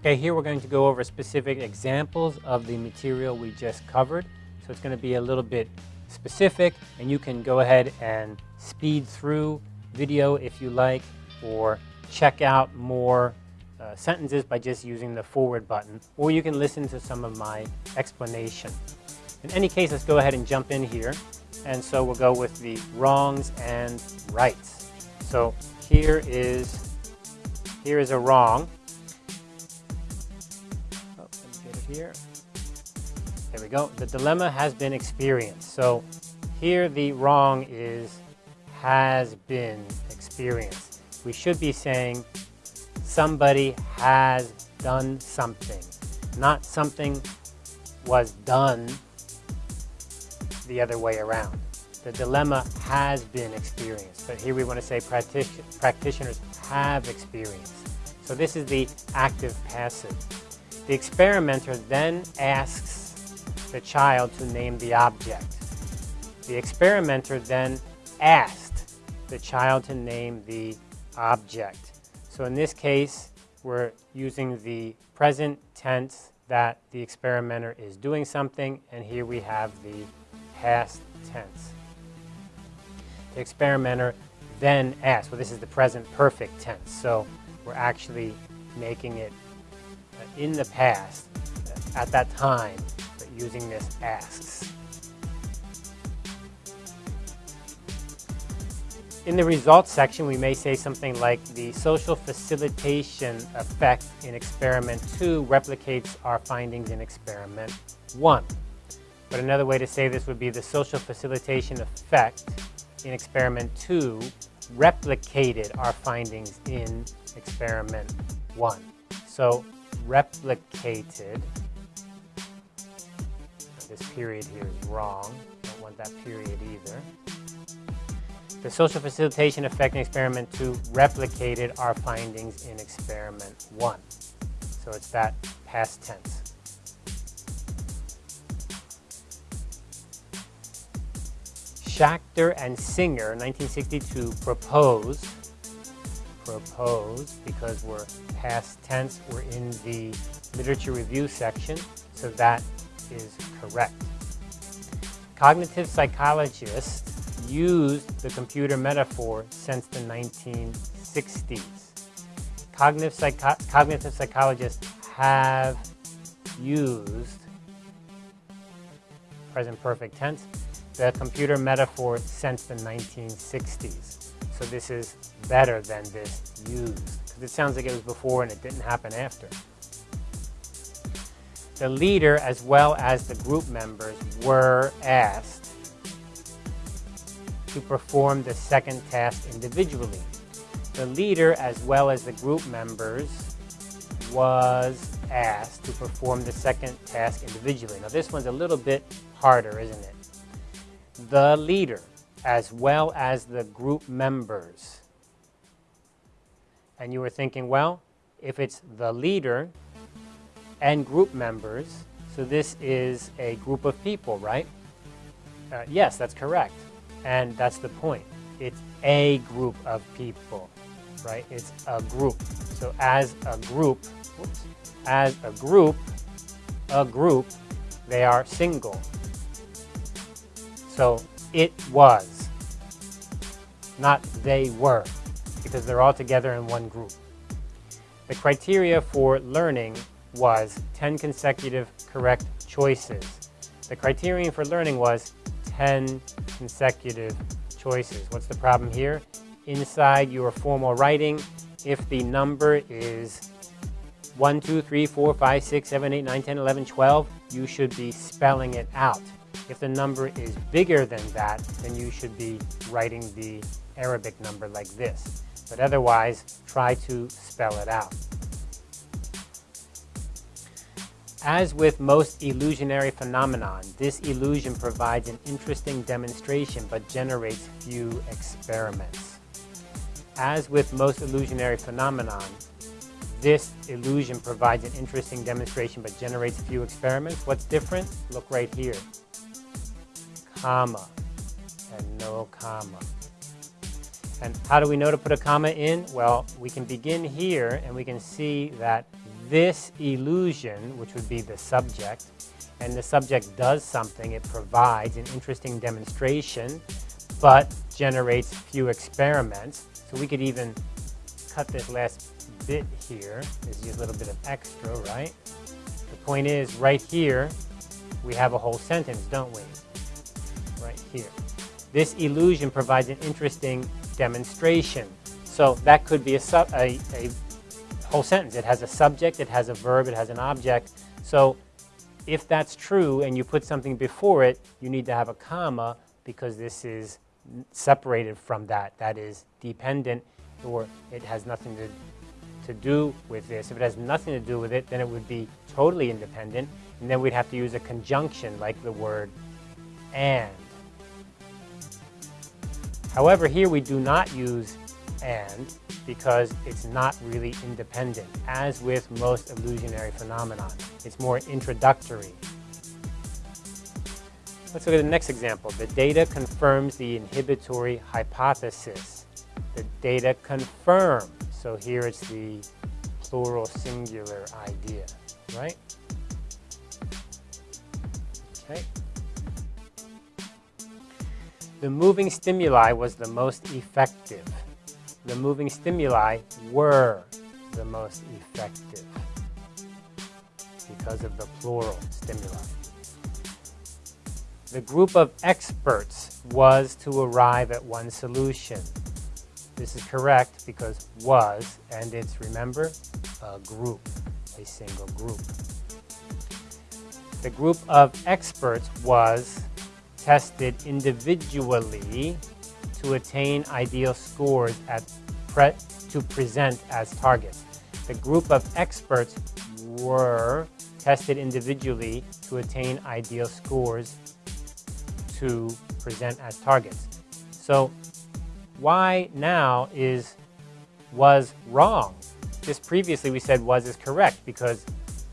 Okay, here we're going to go over specific examples of the material we just covered. So it's going to be a little bit specific and you can go ahead and speed through video if you like or check out more uh, sentences by just using the forward button or you can listen to some of my explanation. In any case, let's go ahead and jump in here. And so we'll go with the wrongs and rights. So here is, here is a wrong here. There we go. The dilemma has been experienced. So here the wrong is has been experienced. We should be saying somebody has done something, not something was done the other way around. The dilemma has been experienced, but here we want to say practitioners have experienced. So this is the active passive. The experimenter then asks the child to name the object. The experimenter then asked the child to name the object. So in this case, we're using the present tense that the experimenter is doing something, and here we have the past tense. The experimenter then asked. Well, this is the present perfect tense, so we're actually making it in the past, at that time, but using this asks. In the results section, we may say something like the social facilitation effect in experiment 2 replicates our findings in experiment 1. But another way to say this would be the social facilitation effect in experiment 2 replicated our findings in experiment 1. So replicated. This period here is wrong. Don't want that period either. The social facilitation effect in experiment 2 replicated our findings in experiment 1. So it's that past tense. Schachter and Singer, 1962, proposed propose because we're past tense, we're in the literature review section, so that is correct. Cognitive psychologists used the computer metaphor since the 1960s. Cognitive, psycho cognitive psychologists have used, present perfect tense, the computer metaphor since the 1960s. So this is better than this used. Because it sounds like it was before and it didn't happen after. The leader as well as the group members were asked to perform the second task individually. The leader as well as the group members was asked to perform the second task individually. Now this one's a little bit harder, isn't it? The leader as well as the group members. And you were thinking, well, if it's the leader and group members, so this is a group of people, right? Uh, yes, that's correct. And that's the point. It's a group of people, right? It's a group. So as a group, whoops, as a group, a group, they are single. So it was, not they were, because they're all together in one group. The criteria for learning was 10 consecutive correct choices. The criterion for learning was 10 consecutive choices. What's the problem here? Inside your formal writing, if the number is 1, 2, 3, 4, 5, 6, 7, 8, 9, 10, 11, 12, you should be spelling it out. If the number is bigger than that, then you should be writing the Arabic number like this. But otherwise, try to spell it out. As with most illusionary phenomenon, this illusion provides an interesting demonstration but generates few experiments. As with most illusionary phenomenon, this illusion provides an interesting demonstration but generates few experiments. What's different? Look right here comma, and no comma. And how do we know to put a comma in? Well, we can begin here and we can see that this illusion, which would be the subject, and the subject does something, it provides an interesting demonstration, but generates few experiments. So we could even cut this last bit here. There's just a little bit of extra, right? The point is, right here, we have a whole sentence, don't we? Here. This illusion provides an interesting demonstration. So that could be a, sub, a, a whole sentence. It has a subject, it has a verb, it has an object. So if that's true and you put something before it, you need to have a comma because this is separated from that. That is dependent or it has nothing to, to do with this. If it has nothing to do with it, then it would be totally independent. And then we'd have to use a conjunction like the word and. However, here we do not use and because it's not really independent, as with most illusionary phenomenon. It's more introductory. Let's look at the next example. The data confirms the inhibitory hypothesis. The data confirm. So here it's the plural singular idea, right? Okay. The moving stimuli was the most effective the moving stimuli were the most effective because of the plural stimuli. The group of experts was to arrive at one solution. This is correct because was, and it's, remember, a group, a single group. The group of experts was tested individually to attain ideal scores at pre to present as targets. The group of experts were tested individually to attain ideal scores to present as targets. So why now is was wrong? Just previously we said was is correct because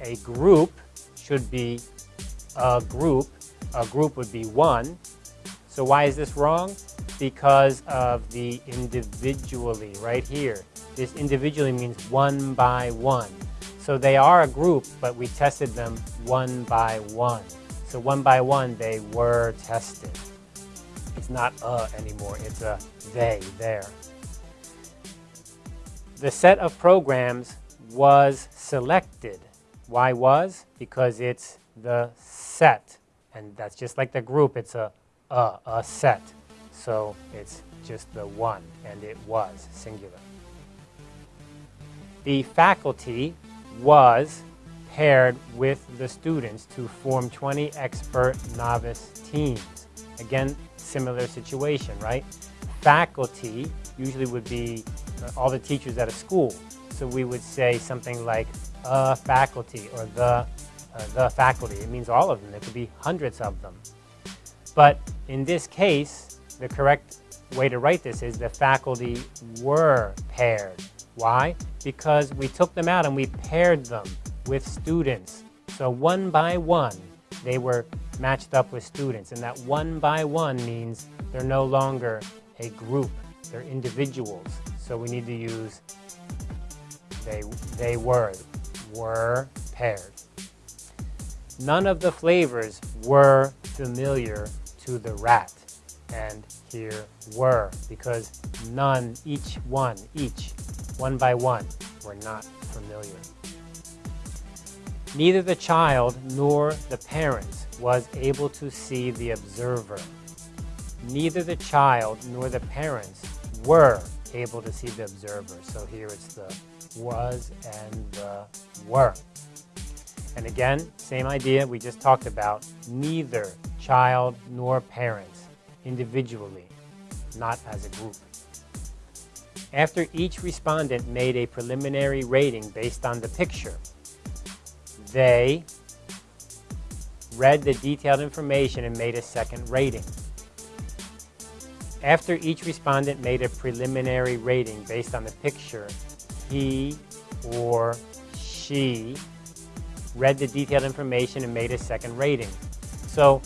a group should be a group. A group would be one. So why is this wrong? because of the individually right here. This individually means one by one. So they are a group, but we tested them one by one. So one by one, they were tested. It's not a anymore, it's a they, there. The set of programs was selected. Why was? Because it's the set. And that's just like the group, it's a, a, a set. So it's just the one, and it was singular. The faculty was paired with the students to form 20 expert novice teams. Again, similar situation, right? Faculty usually would be uh, all the teachers at a school. So we would say something like a faculty or the, uh, Uh, the faculty. It means all of them. There could be hundreds of them. But in this case, the correct way to write this is the faculty were paired. Why? Because we took them out and we paired them with students. So one by one, they were matched up with students. And that one by one means they're no longer a group, they're individuals. So we need to use they, they were, were paired. None of the flavors were familiar to the rat and here were because none, each one, each, one by one, were not familiar. Neither the child nor the parents was able to see the observer. Neither the child nor the parents were able to see the observer. So here it's the was and the were. And again, same idea we just talked about. Neither child nor parents individually, not as a group. After each respondent made a preliminary rating based on the picture, they read the detailed information and made a second rating. After each respondent made a preliminary rating based on the picture, he or she read the detailed information and made a second rating. So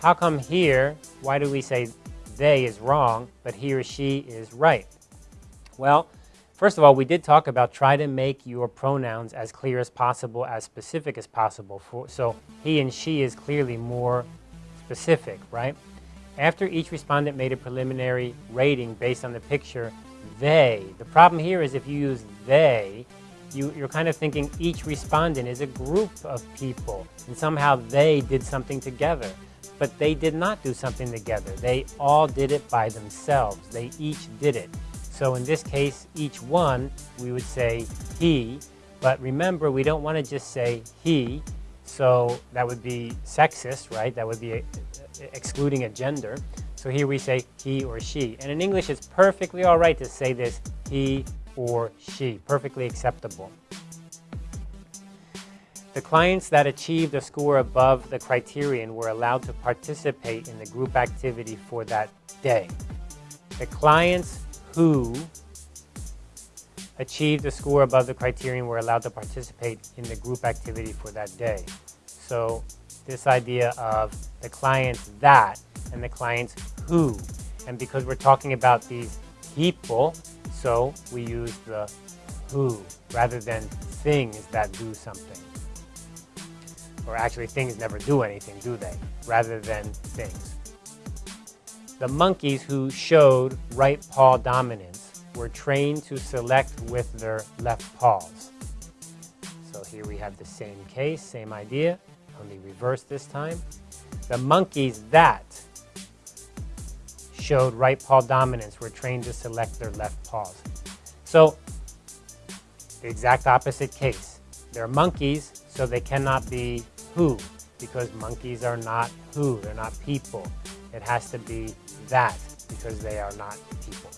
how come here, why do we say they is wrong, but he or she is right? Well, first of all, we did talk about try to make your pronouns as clear as possible, as specific as possible. For, so he and she is clearly more specific, right? After each respondent made a preliminary rating based on the picture, they, the problem here is if you use they, you, you're kind of thinking each respondent is a group of people and somehow they did something together. But they did not do something together. They all did it by themselves. They each did it. So in this case, each one, we would say he. But remember, we don't want to just say he. So that would be sexist, right? That would be a, excluding a gender. So here we say he or she. And in English, it's perfectly all right to say this he or she. Perfectly acceptable. The clients that achieved a score above the criterion were allowed to participate in the group activity for that day. The clients who achieved a score above the criterion were allowed to participate in the group activity for that day. So this idea of the clients that and the clients who. And because we're talking about these people, so we use the who rather than things that do something or actually things never do anything, do they? Rather than things. The monkeys who showed right paw dominance were trained to select with their left paws. So here we have the same case, same idea, only reverse this time. The monkeys that showed right paw dominance were trained to select their left paws. So the exact opposite case. They're monkeys, so they cannot be who, because monkeys are not who, they're not people. It has to be that, because they are not people.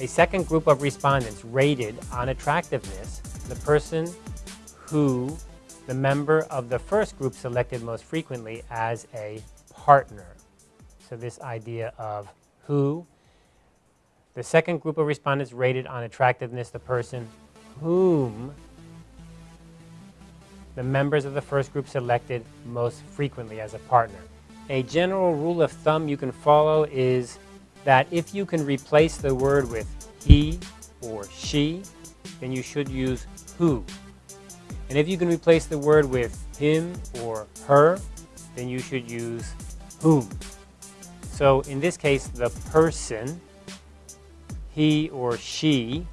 A second group of respondents rated on attractiveness the person who the member of the first group selected most frequently as a partner. So this idea of who. The second group of respondents rated on attractiveness the person whom the members of the first group selected most frequently as a partner. A general rule of thumb you can follow is that if you can replace the word with he or she, then you should use who. And if you can replace the word with him or her, then you should use whom. So in this case, the person, he or she,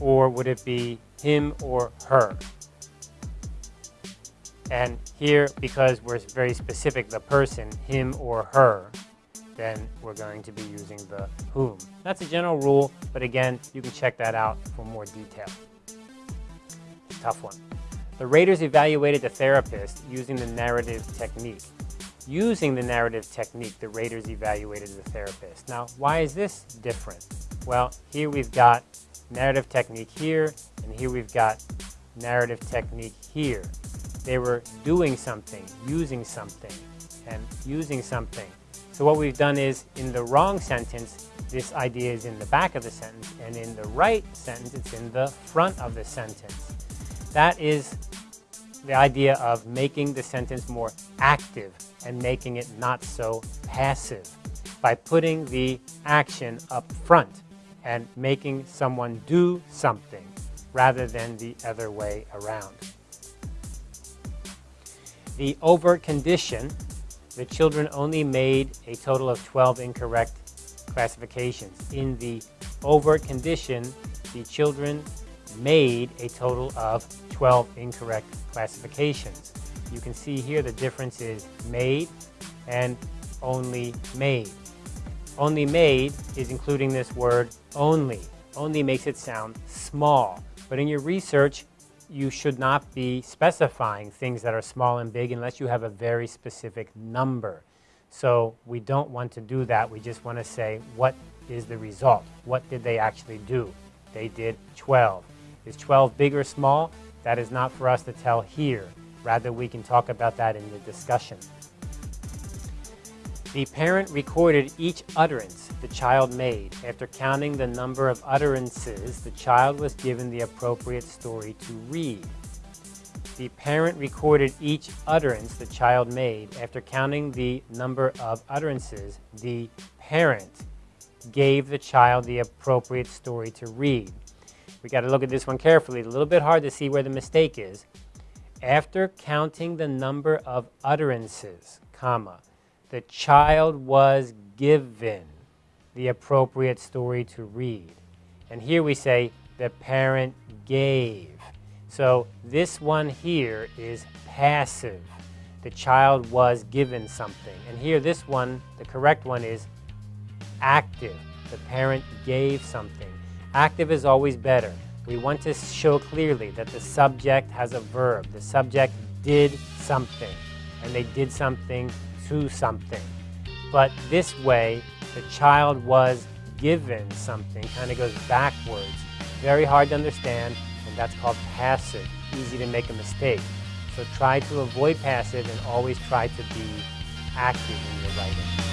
or would it be him or her? And here, because we're very specific, the person, him or her, then we're going to be using the whom. That's a general rule, but again, you can check that out for more detail. Tough one. The raters evaluated the therapist using the narrative technique. Using the narrative technique, the raters evaluated the therapist. Now, why is this different? Well, here we've got narrative technique here, and here we've got narrative technique here. They were doing something, using something, and using something. So what we've done is, in the wrong sentence, this idea is in the back of the sentence, and in the right sentence, it's in the front of the sentence. That is the idea of making the sentence more active and making it not so passive by putting the action up front and making someone do something rather than the other way around the overt condition, the children only made a total of 12 incorrect classifications. In the overt condition, the children made a total of 12 incorrect classifications. You can see here the difference is made and only made. Only made is including this word only. Only makes it sound small. But in your research, you should not be specifying things that are small and big unless you have a very specific number. So we don't want to do that. We just want to say, what is the result? What did they actually do? They did 12. Is 12 big or small? That is not for us to tell here. Rather, we can talk about that in the discussion. The parent recorded each utterance the child made. After counting the number of utterances, the child was given the appropriate story to read. The parent recorded each utterance the child made. After counting the number of utterances, the parent gave the child the appropriate story to read. We got to look at this one carefully. It's a little bit hard to see where the mistake is. After counting the number of utterances, comma, the child was given the appropriate story to read. And here we say the parent gave. So this one here is passive. The child was given something. And here this one, the correct one is active. The parent gave something. Active is always better. We want to show clearly that the subject has a verb. The subject did something, and they did something to something. But this way, the child was given something, kind of goes backwards. Very hard to understand, and that's called passive. Easy to make a mistake. So try to avoid passive and always try to be active in your writing.